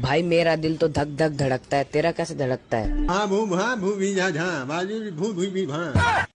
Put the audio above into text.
भाई, मेरा दिल तो धक धक धड़कता है। तेरा कैसे धड़कता है? हाँ भू भा भू भी जा झा बाजू भू भू, भी भा